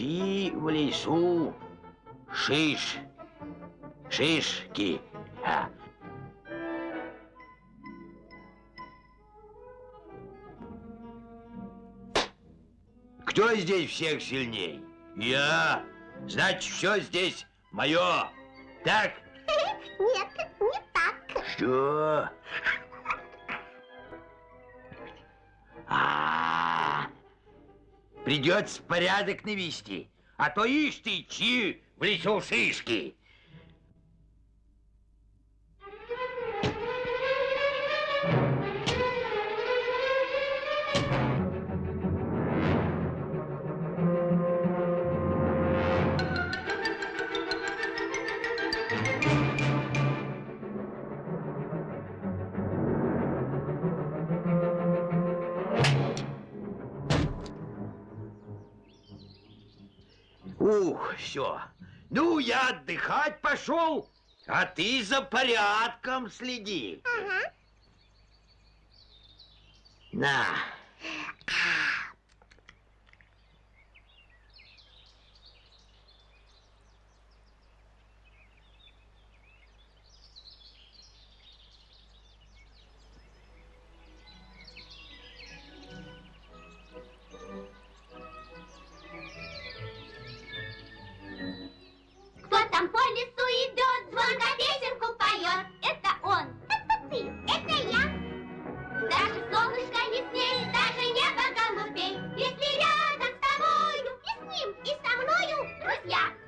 несу шиш, шишки. А. Кто здесь всех сильней? Я. Значит, все здесь мое. Так? Нет, не так. Что? -а. Придется порядок навести, а то ишь ты, чи в лесу шишки. Все. Ну, я отдыхать пошел, а ты за порядком следи. Ага. На. yeah.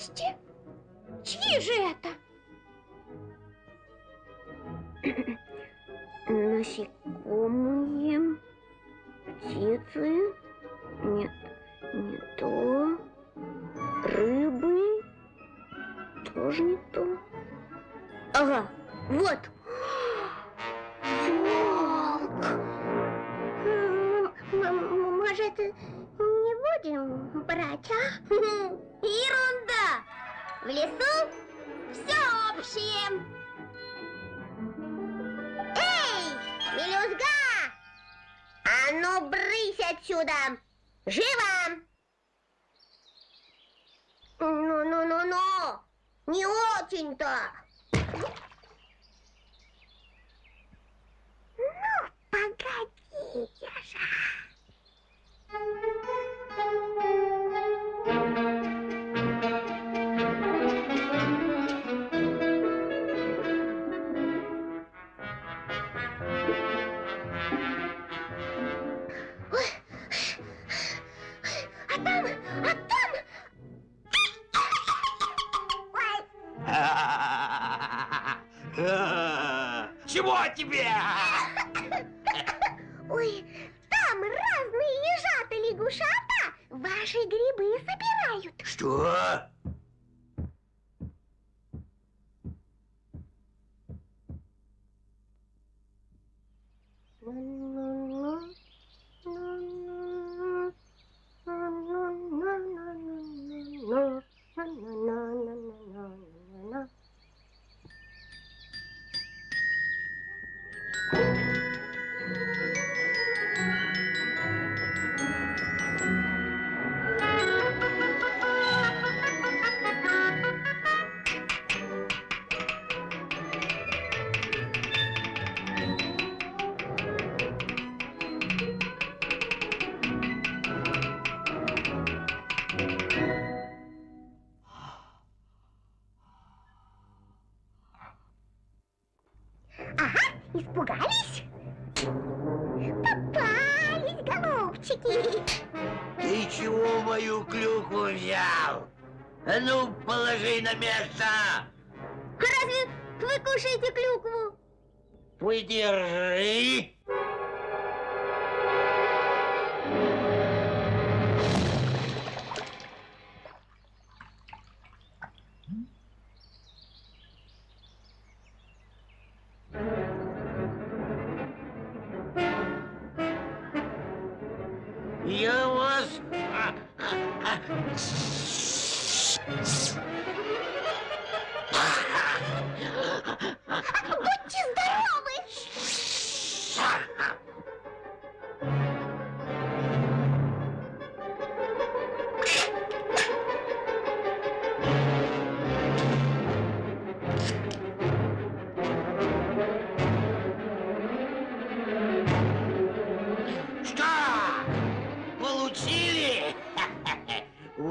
Так новости. Чьи же это? Насекомые, птицы, нет, не то, рыбы, тоже не то. Ага, вот. Волк. Может, не будем брать, а? Ерунда! В лесу все общее. Эй, мелюзга! А ну, брысь отсюда! Живо! Ну-ну-ну-ну! Не очень-то! Ну, погодите же. Чего тебе? Ой, там разные ежата-лягушата ваши грибы собирают. Что? Música взял? А ну, положи на место! А разве вы кушаете клюкву? Выдержи! シュッ!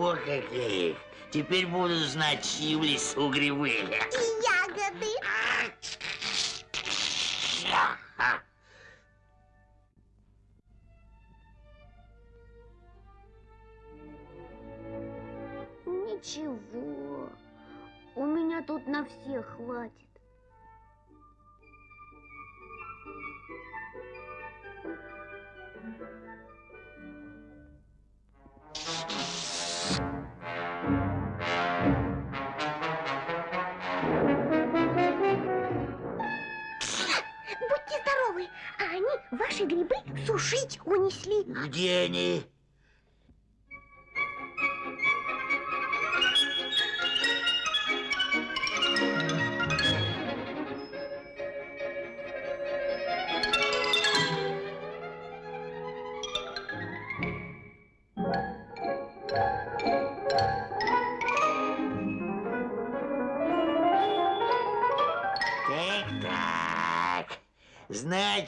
О, какие! Теперь буду знать, чьи в лесу грибы. И ягоды. Ничего, у меня тут на всех хватит. Ваши грибы сушить унесли. Где они?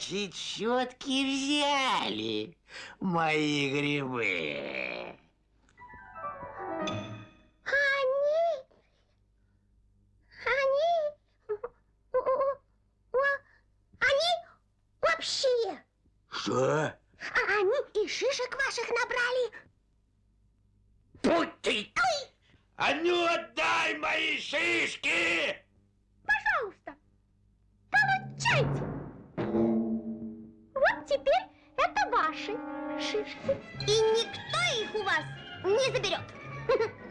Значит, щетки взяли мои грибы. Они... Они... Они вообще... Что? А Они и шишек ваших набрали. Будь ты! А ну отдай мои шишки! И никто их у вас не заберет.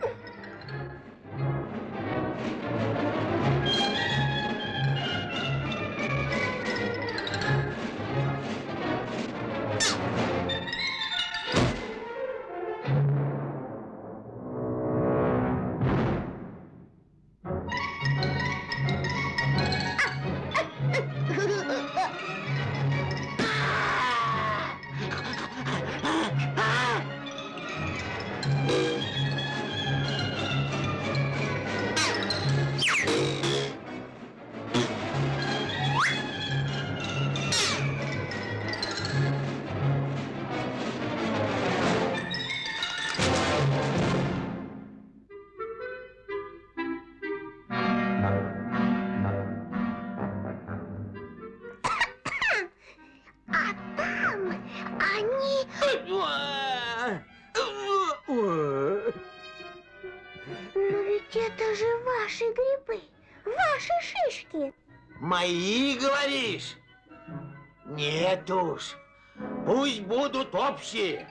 это же ваши грибы, ваши шишки. Мои, говоришь? Нет уж. Пусть будут общие.